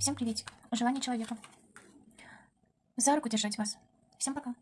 Всем приветик. Желание человека. За руку держать вас. Всем пока.